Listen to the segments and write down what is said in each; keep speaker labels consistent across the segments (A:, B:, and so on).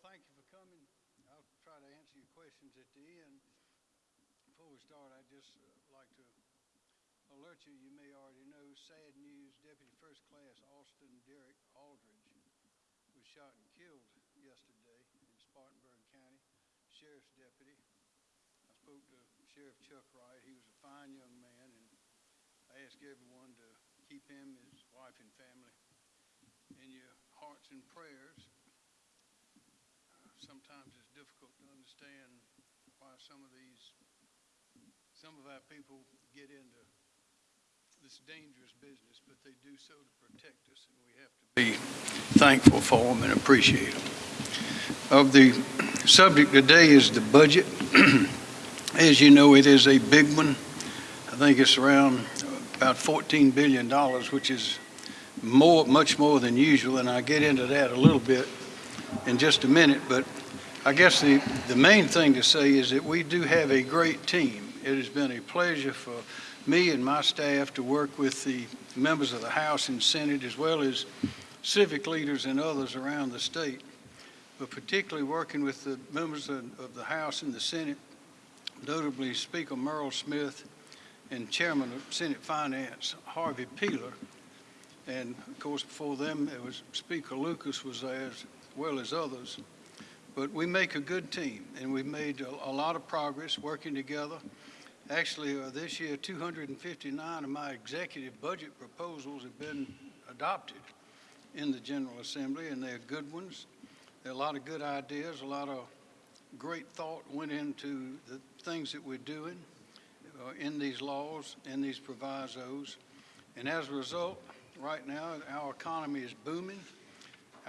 A: thank you for coming. I'll try to answer your questions at the end. Before we start, I'd just uh, like to alert you, you may already know, sad news, Deputy First Class Austin Derek Aldridge was shot and killed yesterday in Spartanburg County, Sheriff's Deputy. I spoke to Sheriff Chuck Wright. He was a fine young man, and I ask everyone to keep him, his wife, and family in your hearts and prayers sometimes it's difficult to understand why some of these, some of our people get into this dangerous business, but they do so to protect us, and we have to be thankful for them and appreciate them. Of the subject today is the budget. As you know, it is a big one. I think it's around about $14 billion, which is more, much more than usual, and I'll get into that a little bit in just a minute, but I guess the, the main thing to say is that we do have a great team. It has been a pleasure for me and my staff to work with the members of the House and Senate as well as civic leaders and others around the state, but particularly working with the members of, of the House and the Senate, notably Speaker Murrell Smith and Chairman of Senate Finance Harvey Peeler. And of course, before them, it was Speaker Lucas was there as well as others. But we make a good team, and we've made a, a lot of progress working together. Actually, uh, this year, 259 of my executive budget proposals have been adopted in the General Assembly, and they're good ones. There are a lot of good ideas, a lot of great thought went into the things that we're doing uh, in these laws, in these provisos. And as a result, right now, our economy is booming.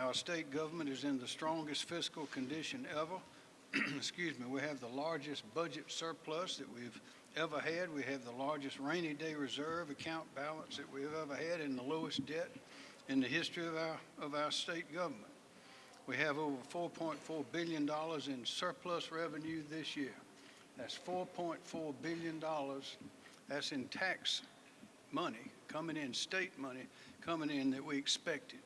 A: Our state government is in the strongest fiscal condition ever. Excuse me, we have the largest budget surplus that we've ever had. We have the largest rainy day reserve account balance that we've ever had and the lowest debt in the history of our, of our state government. We have over $4.4 billion in surplus revenue this year. That's $4.4 billion. That's in tax money coming in, state money coming in that we expected.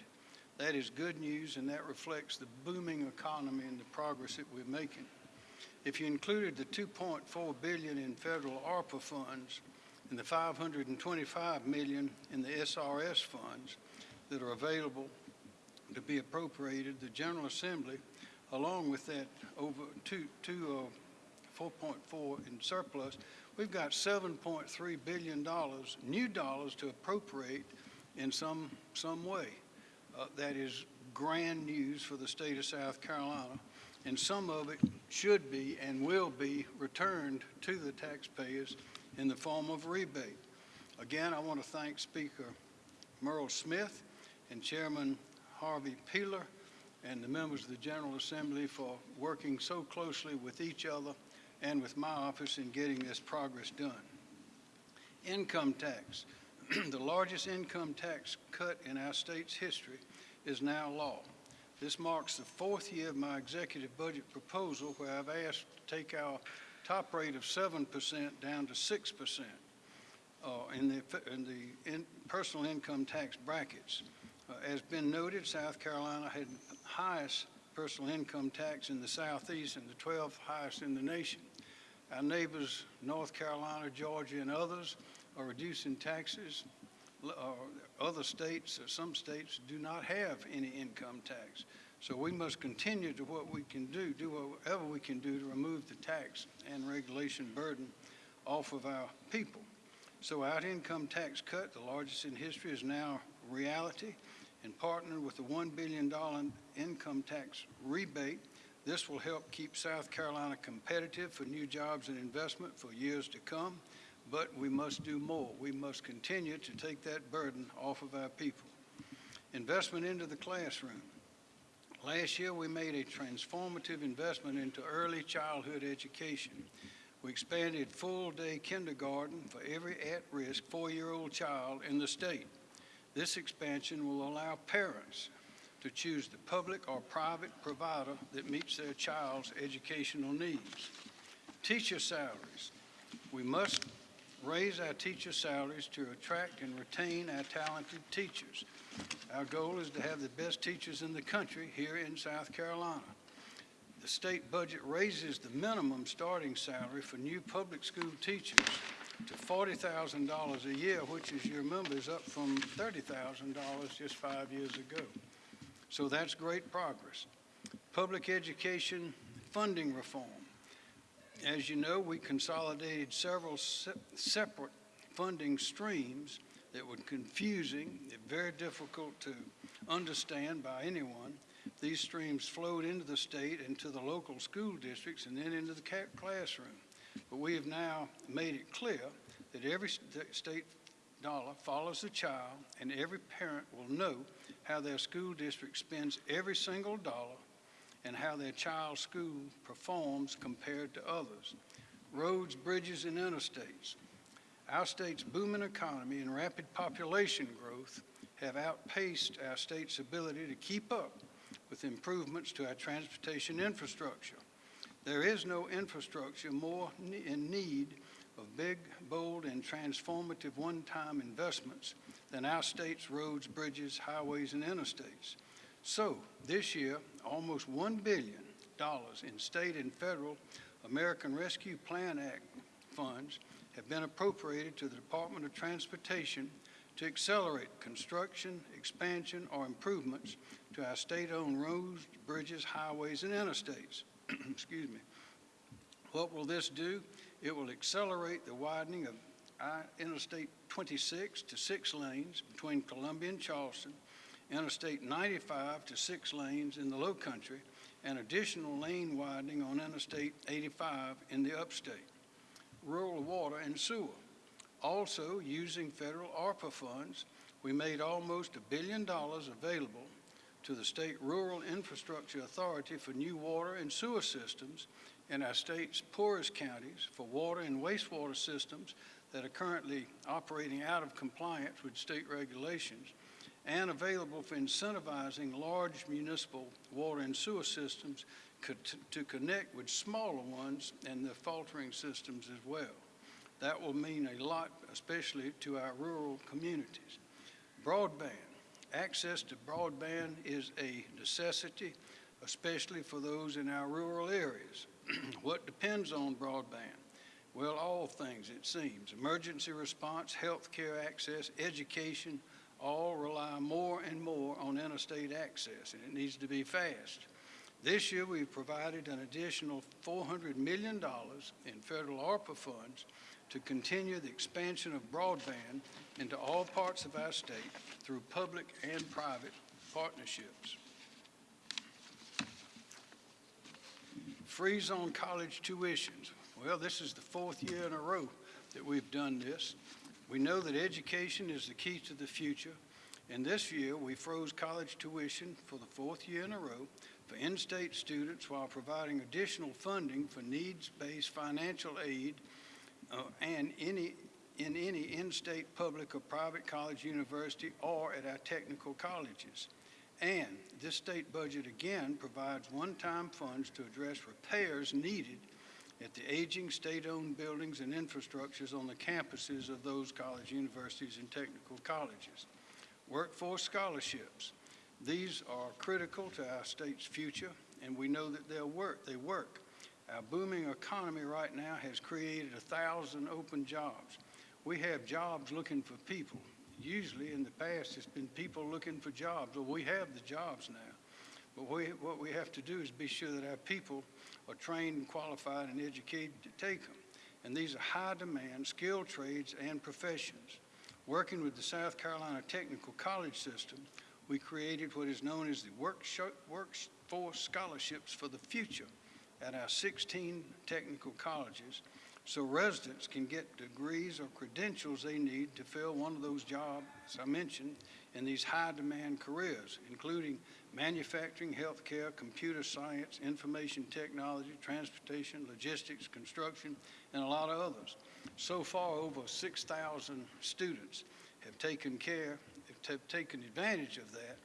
A: That is good news, and that reflects the booming economy and the progress that we're making. If you included the 2.4 billion in federal ARPA funds and the 525 million in the SRS funds that are available to be appropriated, the General Assembly, along with that over two, two uh, 4.4 in surplus, we've got 7.3 billion dollars, new dollars to appropriate in some some way. Uh, that is grand news for the state of South Carolina, and some of it should be and will be returned to the taxpayers in the form of rebate. Again, I want to thank Speaker Murrell Smith and Chairman Harvey Peeler and the members of the General Assembly for working so closely with each other and with my office in getting this progress done. Income tax. the largest income tax cut in our state's history is now law. This marks the fourth year of my executive budget proposal where I've asked to take our top rate of 7% down to 6% uh, in the, in the in personal income tax brackets. Uh, as been noted, South Carolina had highest personal income tax in the Southeast and the 12th highest in the nation. Our neighbors, North Carolina, Georgia, and others are reducing taxes. Other states, some states do not have any income tax. So we must continue to what we can do, do whatever we can do to remove the tax and regulation burden off of our people. So our income tax cut, the largest in history, is now reality. And partnered with the $1 billion income tax rebate, this will help keep South Carolina competitive for new jobs and investment for years to come but we must do more. We must continue to take that burden off of our people. Investment into the classroom. Last year, we made a transformative investment into early childhood education. We expanded full-day kindergarten for every at-risk four-year-old child in the state. This expansion will allow parents to choose the public or private provider that meets their child's educational needs. Teacher salaries. We must raise our teacher salaries to attract and retain our talented teachers. Our goal is to have the best teachers in the country here in South Carolina. the state budget raises the minimum starting salary for new public school teachers to $40,000 a year, which, as you remember, is up from $30,000 just five years ago. So that's great progress. Public education funding reform. As you know, we consolidated several se- separate funding streams that were confusing, very difficult to understand by anyone. These streams flowed into the state, into the local school districts, and then into the classroom. But we have now made it clear that every st- state dollar follows the child, and every parent will know how their school district spends every single dollar and how their child's school performs compared to others. Roads, bridges, and interstates. Our state's booming economy and rapid population growth have outpaced our state's ability to keep up with improvements to our transportation infrastructure. There is no infrastructure more in need of big, bold, and transformative one-time investments than our state's roads, bridges, highways, and interstates. So, this year, almost $1 billion in state and federal American Rescue Plan Act funds have been appropriated to the Department of Transportation to accelerate construction, expansion, or improvements to our state-owned roads, bridges, highways, and interstates. Excuse me. What will this do? It will accelerate the widening of I- Interstate 26 to six lanes between Columbia and Charleston, Interstate 95 to six lanes in the Low Country, and additional lane widening on Interstate 85 in the upstate. Rural water and sewer. Also, using federal ARPA funds, we made almost a billion dollars available to the State Rural Infrastructure Authority for new water and sewer systems in our state's poorest counties for water and wastewater systems that are currently operating out of compliance with state regulations, and available for incentivizing large municipal water and sewer systems to connect with smaller ones and the faltering systems as well. That will mean a lot, especially to our rural communities. Broadband. Access to broadband is a necessity, especially for those in our rural areas. what depends on broadband? Well, all things, it seems. Emergency response, health care access, education, all rely more and more on interstate access, and it needs to be fast. This year, we've provided an additional $400 million in federal ARPA funds to continue the expansion of broadband into all parts of our state through public and private partnerships. Freeze on college tuitions. Well, this is the fourth year in a row that we've done this. We know that education is the key to the future, and this year we froze college tuition for the fourth year in a row for in-state students while providing additional funding for needs-based financial aid uh, and any, in any in-state public or private college, university, or at our technical colleges. And this state budget again provides one-time funds to address repairs needed at the aging state-owned buildings and infrastructures on the campuses of those college, universities, and technical colleges. Workforce scholarships. These are critical to our state's future, and we know that they'll work. They work. Our booming economy right now has created a thousand open jobs. We have jobs looking for people. Usually in the past, it's been people looking for jobs. Well, we have the jobs now. But we, what we have to do is be sure that our people are trained, qualified, and educated to take them. And these are high demand, skilled trades and professions. Working with the South Carolina Technical College System, we created what is known as the Workforce Scholarships for the Future at our 16 technical colleges so residents can get degrees or credentials they need to fill one of those jobs I mentioned in these high demand careers, including manufacturing, healthcare, computer science, information technology, transportation, logistics, construction, and a lot of others. So far, over 6,000 students have taken care, have taken advantage of that,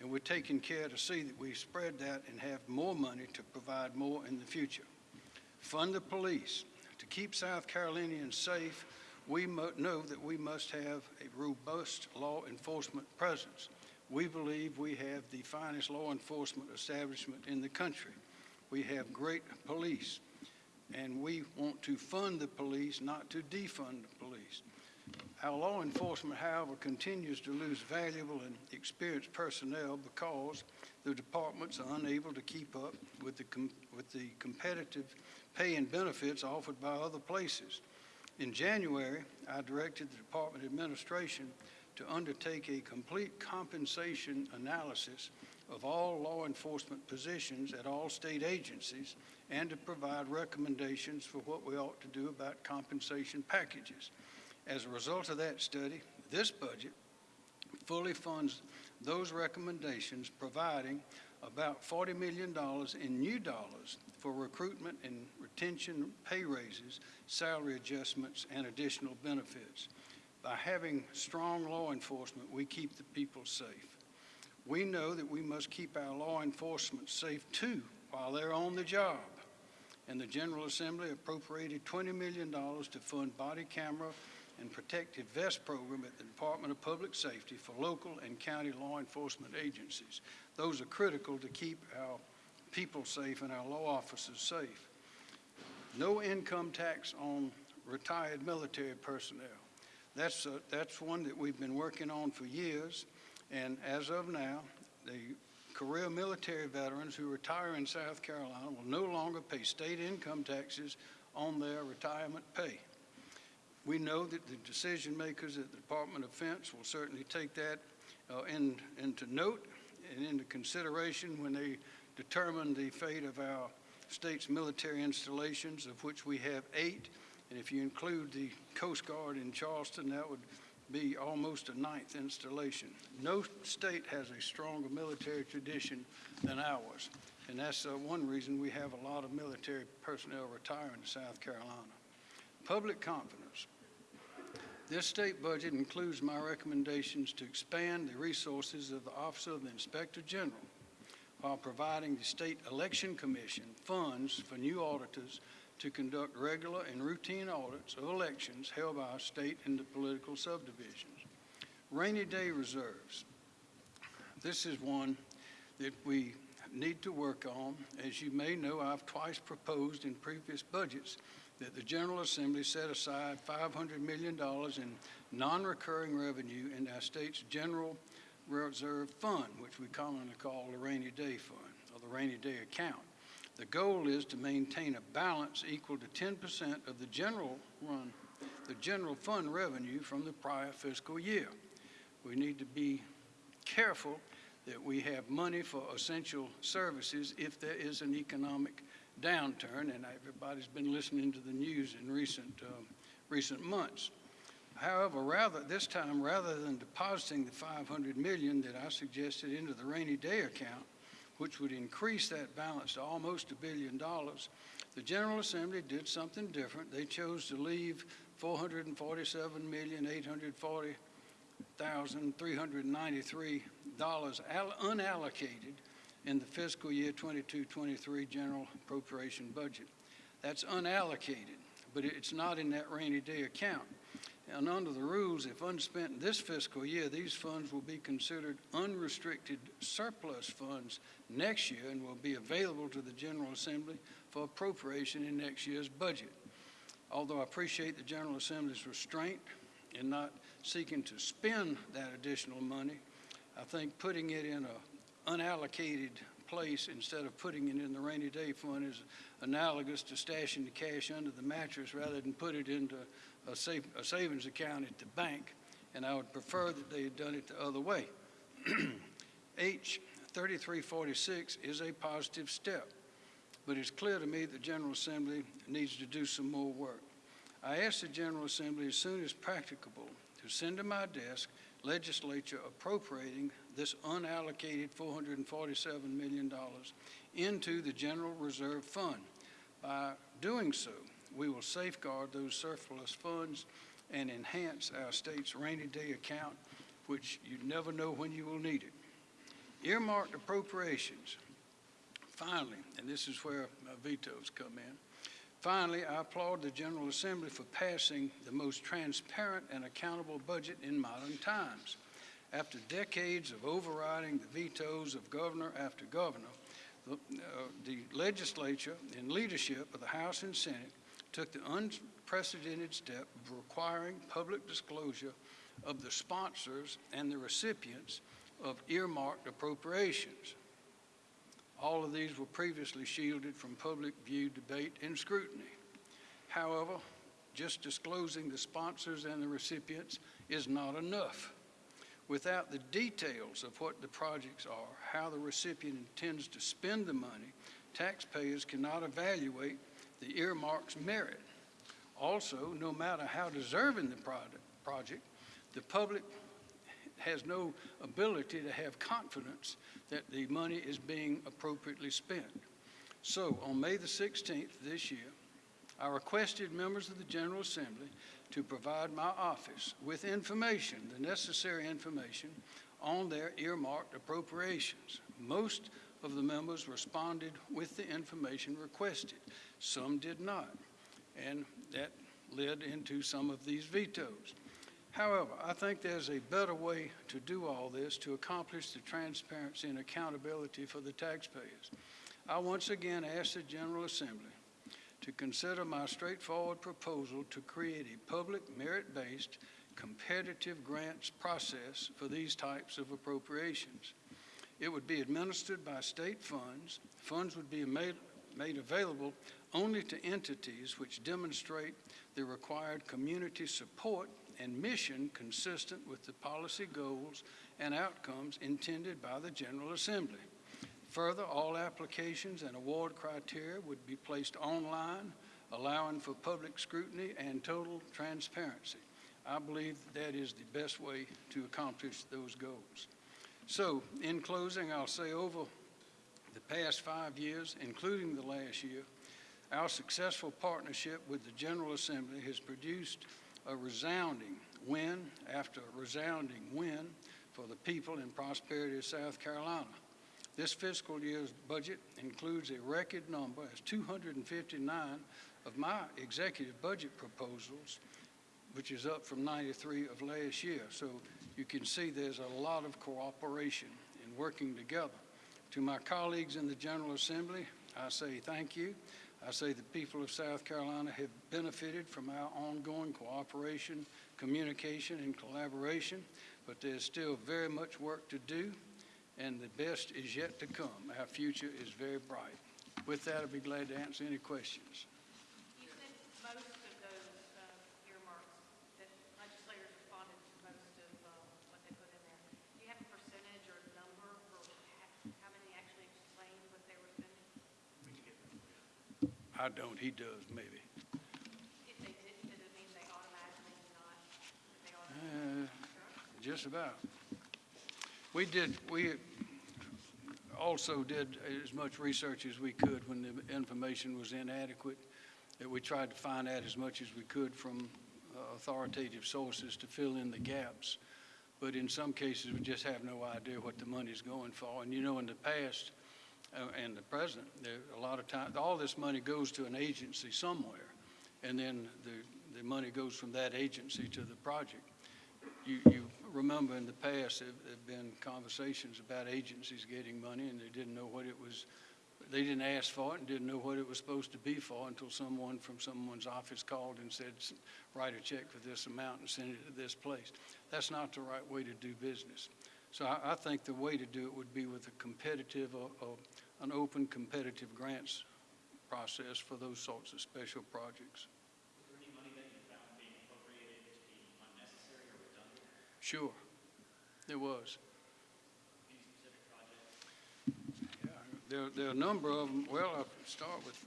A: and we're taking care to see that we spread that and have more money to provide more in the future. Fund the police. Keep South Carolinians safe, we know that we must have a robust law enforcement presence. We believe we have the finest law enforcement establishment in the country. we have great police. And we want to fund the police, not to defund the police. Our law enforcement, however, continues to lose valuable and experienced personnel because the departments are unable to keep up with the, with the competitive pay and benefits offered by other places. In January, I directed the Department of Administration to undertake a complete compensation analysis of all law enforcement positions at all state agencies and to provide recommendations for what we ought to do about compensation packages. As a result of that study, this budget fully funds those recommendations, providing about $40 million in new dollars for recruitment and retention pay raises, salary adjustments, and additional benefits. By having strong law enforcement, we keep the people safe. We know that we must keep our law enforcement safe too while they're on the job. And the General Assembly appropriated $20 million to fund body camera and protective vest program at the Department of Public Safety for local and county law enforcement agencies. Those are critical to keep our people safe and our law officers safe. No income tax on retired military personnel. That's, a- that's one that we've been working on for years, and as of now, the career military veterans who retire in South Carolina will no longer pay state income taxes on their retirement pay. We know that the decision makers at the Department of Defense will certainly take that uh, in, into note and into consideration when they determine the fate of our state's military installations, of which we have eight. And if you include the Coast Guard in Charleston, that would be almost a ninth installation. No state has a stronger military tradition than ours. And that's uh, one reason we have a lot of military personnel retiring to South Carolina. Public confidence. This state budget includes my recommendations to expand the resources of the Office of the Inspector General while providing the State Election Commission funds for new auditors to conduct regular and routine audits of elections held by our state and the political subdivisions. Rainy day reserves. This is one that we need to work on. As you may know, I've twice proposed in previous budgets that the General Assembly set aside $500 million in non-recurring revenue in our state's general reserve fund, which we commonly call the rainy day fund or the rainy day account. The goal is to maintain a balance equal to 10% of the general run, the general fund revenue from the prior fiscal year. We need to be careful that we have money for essential services if there is an economic downturn, and everybody's been listening to the news in recent, um, recent months. However, rather, this time, rather than depositing the 500 million that I suggested into the rainy day account, which would increase that balance to almost a billion dollars, the General Assembly did something different. They chose to leave 447,840 $1,393 unallocated in the fiscal year 22-23 general appropriation budget. That's unallocated, but it's not in that rainy day account. And under the rules, if unspent this fiscal year, these funds will be considered unrestricted surplus funds next year and will be available to the General Assembly for appropriation in next year's budget. Although I appreciate the General Assembly's restraint in not seeking to spend that additional money, I think putting it in a unallocated place instead of putting it in the rainy day fund is analogous to stashing the cash under the mattress rather than put it into a, a savings account at the bank. And I would prefer that they had done it the other way. H 3346 is a positive step, but it's clear to me the General Assembly needs to do some more work. I ask the General Assembly as soon as practicable to send to my desk legislature appropriating this unallocated $447 million into the General Reserve Fund. By doing so, we will safeguard those surplus funds and enhance our state's rainy day account, which you never know when you will need it. Earmarked appropriations. Finally, and this is where my vetoes come in, Finally, I applaud the General Assembly for passing the most transparent and accountable budget in modern times. After decades of overriding the vetoes of governor after governor, the uh, the legislature and leadership of the House and Senate took the unprecedented step of requiring public disclosure of the sponsors and the recipients of earmarked appropriations. All of these were previously shielded from public view, debate, and scrutiny. However, just disclosing the sponsors and the recipients is not enough. Without the details of what the projects are, how the recipient intends to spend the money, taxpayers cannot evaluate the earmark's merit. Also, no matter how deserving the product, project, the public has no ability to have confidence that the money is being appropriately spent. So, on May the 16th this year, I requested members of the General Assembly to provide my office with information, the necessary information, on their earmarked appropriations. Most of the members responded with the information requested. Some did not, and that led into some of these vetoes. However, I think there's a better way to do all this to accomplish the transparency and accountability for the taxpayers. I once again ask the General Assembly to consider my straightforward proposal to create a public merit-based competitive grants process for these types of appropriations. It would be administered by state funds. Funds would be made, made available only to entities which demonstrate the required community support and mission consistent with the policy goals and outcomes intended by the General Assembly. Further, all applications and award criteria would be placed online, allowing for public scrutiny and total transparency. I believe that is the best way to accomplish those goals. So, in closing, I'll say over the past five years, including the last year, our successful partnership with the General Assembly has produced a resounding win after a resounding win for the people and prosperity of South Carolina. This fiscal year's budget includes a record number as 259 of my executive budget proposals, which is up from 93 of last year. So you can see there's a lot of cooperation in working together. To my colleagues in the General Assembly, I say thank you. I say the people of South Carolina have benefited from our ongoing cooperation, communication, and collaboration, but there's still very much work to do, and the best is yet to come. Our future is very bright. With that, I'll be glad to answer any questions.
B: You said most of those uh, earmarks, that legislators responded to most of uh, what they put in there. Do you have a percentage or a number for ha- how many actually explained what they were spending?
A: I don't, he does, maybe.
B: If they didn't, does it mean they automatically not, they automatically?
A: Uh, Just about. We did, we also did as much research as we could when the information was inadequate, that we tried to find out as much as we could from uh, authoritative sources to fill in the gaps. But in some cases, we just have no idea what the money's going for. And you know, in the past, Uh, and the president, there, a lot of times, all this money goes to an agency somewhere. And then the, the money goes from that agency to the project you, you remember in the past, there have been conversations about agencies getting money and they didn't know what it was, they didn't ask for it and didn't know what it was supposed to be for until someone from someone's office called and said, write a check for this amount and send it to this place. That's not the right way to do business. So I, I think the way to do it would be with a competitive, or, or an open competitive grants process for those sorts of special projects.
C: Was there any money that you found being appropriated to be unnecessary or redundant?
A: Sure, there was.
C: Any specific projects?
A: Yeah, There, there are a number of them, well, I'll start with,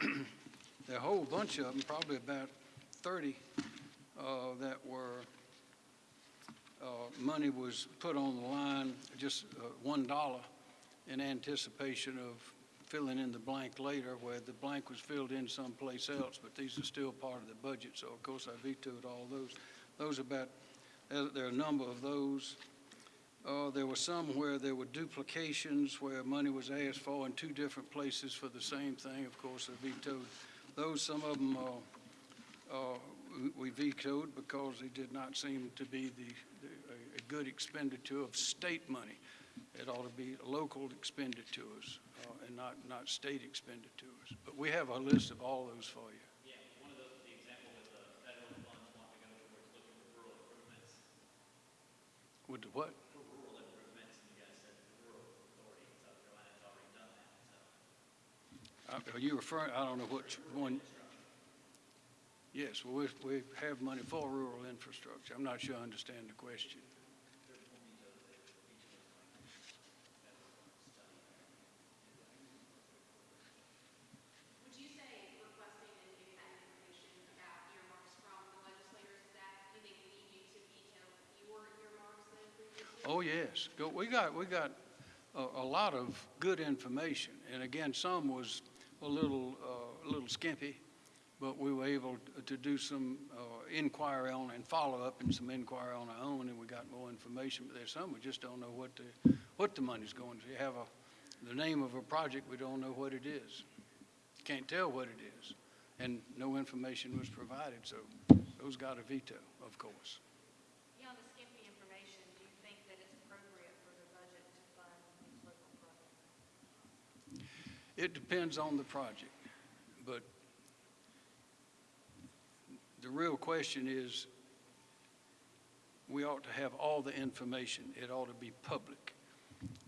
A: there are a whole bunch of them, probably about 30, uh, that were, uh, money was put on the line, just uh, $1 in anticipation of filling in the blank later, where the blank was filled in someplace else, but these are still part of the budget, so of course I vetoed all those. Those about, there are a number of those. Uh, There were some where there were duplications, where money was asked for in two different places for the same thing. Of course, I vetoed those. Some of them uh, uh, we- vetoed because they did not seem to be the, good expenditure of state money. It ought to be local expenditures uh, and not, not state expenditures. But we have a list of all those for you.
C: Yeah, one of those, the example with the federal funds wanting to go towards looking for rural improvements,
A: With what?
C: for rural improvements, and you guys said the rural authority in South Carolina has already done that, so.
A: Uh, Are you referring, I don't know which one. Yes, well, we, we have money for rural infrastructure. I'm not sure I understand the question.
D: Would you say requesting and getting that information about earmarks from the legislators, is that, do they need you to veto fewer earmarks than previously?
A: Go, we got, we got a, a lot of good information. And again, some was a little, uh, a little skimpy, but we were able to do some, uh, inquiry on and follow-up and some inquiry on our own, and we got more information. But there's some we just don't know what the, what the money's going to. You have a, the name of a project, we don't know what it is. Can't tell what it is. And no information was provided, so those got a veto, of course.
B: Beyond the skimpy information, do you think that it's appropriate for the budget to fund these local projects?
A: It depends on the project, but the real question is, we ought to have all the information. It ought to be public.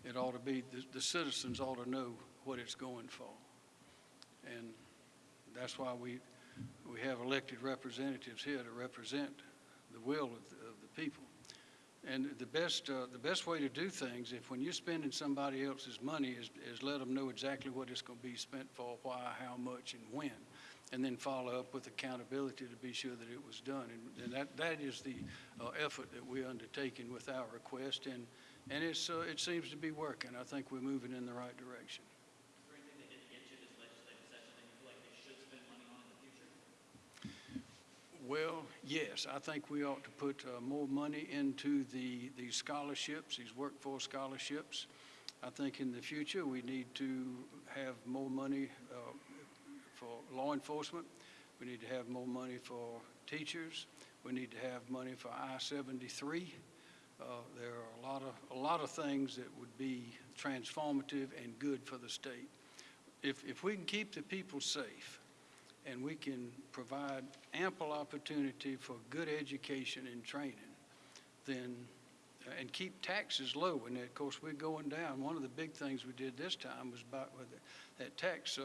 A: It ought to be, the, the citizens ought to know what it's going for. And that's why we, we have elected representatives here to represent the will of the, of the people. And the best, uh, the best way to do things, if when you're spending somebody else's money, is, is let them know exactly what it's going to be spent for, why, how much, and when. And then follow up with accountability to be sure that it was done. And, and that, that is the uh, effort that we're undertaking with our request. And, and it's, uh, it seems to be working. I think we're moving in the right direction.
C: Is there anything they didn't get you this legislative session that you feel like they should spend money on in the future?
A: Well, yes, I think we ought to put uh, more money into the, the scholarships, these workforce scholarships. I think in the future, we need to have more money uh, for law enforcement. We need to have more money for teachers. We need to have money for I-73. Uh, There are a lot of, a lot of things that would be transformative and good for the state. If, if we can keep the people safe, and we can provide ample opportunity for good education and training, then, uh, and keep taxes low. And of course, we're going down. One of the big things we did this time was about with that tax uh,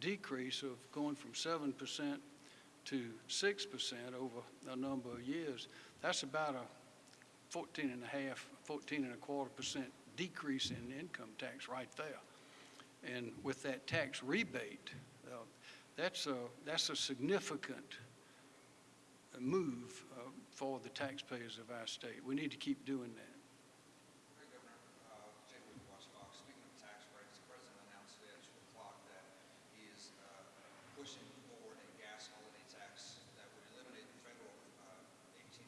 A: decrease of going from 7% to 6% over a number of years. That's about a 14 and a half, 14 and a quarter percent decrease in income tax right there. And with that tax rebate, uh, that's a, that's a significant move uh, for the taxpayers of our state. We need to keep doing that.
E: Hey, Governor, uh, Jay Wood, WACH Fox. Speaking of tax breaks, the president announced today at 2 o'clock that he is uh, pushing forward a gas holiday tax that would eliminate the federal uh, 18.4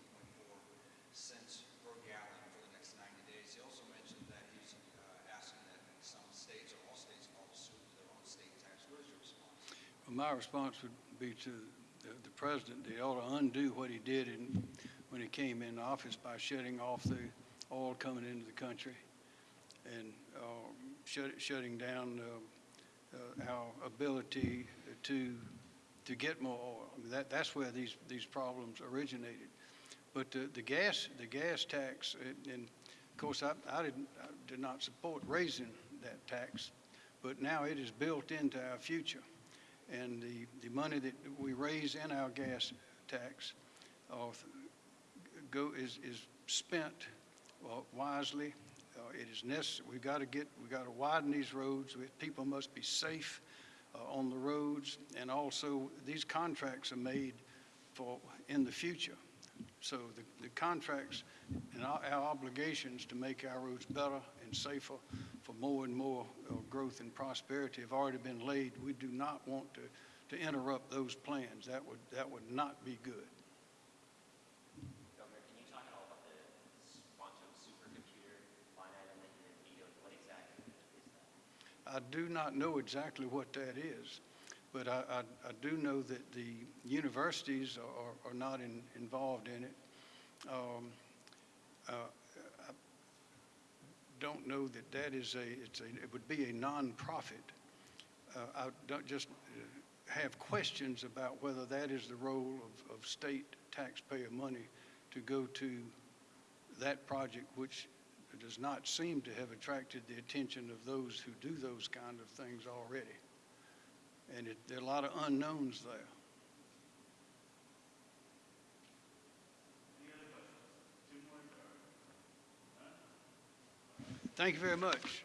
E: cents per gallon for the next 90 days. He also mentioned that he's uh, asking that some states or all states follow suit with their own state tax. What is your response?
A: Well, My response would be to the, the president, he ought to undo what he did in, when he came in office by shutting off the oil coming into the country and um, shut, shutting down uh, uh, our ability to, to get more oil. I mean, That, that's where these, these problems originated. But the, the gas, the gas tax, and- and of course, I, I didn't, I did not support raising that tax, but now it is built into our future. And the, the money that we raise in our gas tax uh, go, is, is spent uh, wisely. Uh, It is necessary, we've got to get, we've got to widen these roads. We- People must be safe uh, on the roads. And also, these contracts are made for, in the future. So the, the contracts and our, our obligations to make our roads better and safer for more and more uh, growth and prosperity have already been laid. We do not want to, to interrupt those plans. That would, that would not be good.
F: Governor, can you talk at all about the quantum supercomputer line item that you vetoed? What exactly is that?
A: I do not know exactly what that is, but I, I, I do know that the universities are, are not in, involved in it. Um, uh, don't know that that is a, it's a, it would be a nonprofit. Uh, I don't just uh, have questions about whether that is the role of, of state taxpayer money to go to that project, which does not seem to have attracted the attention of those who do those kind of things already. And it, there are a lot of unknowns there. Thank you very much.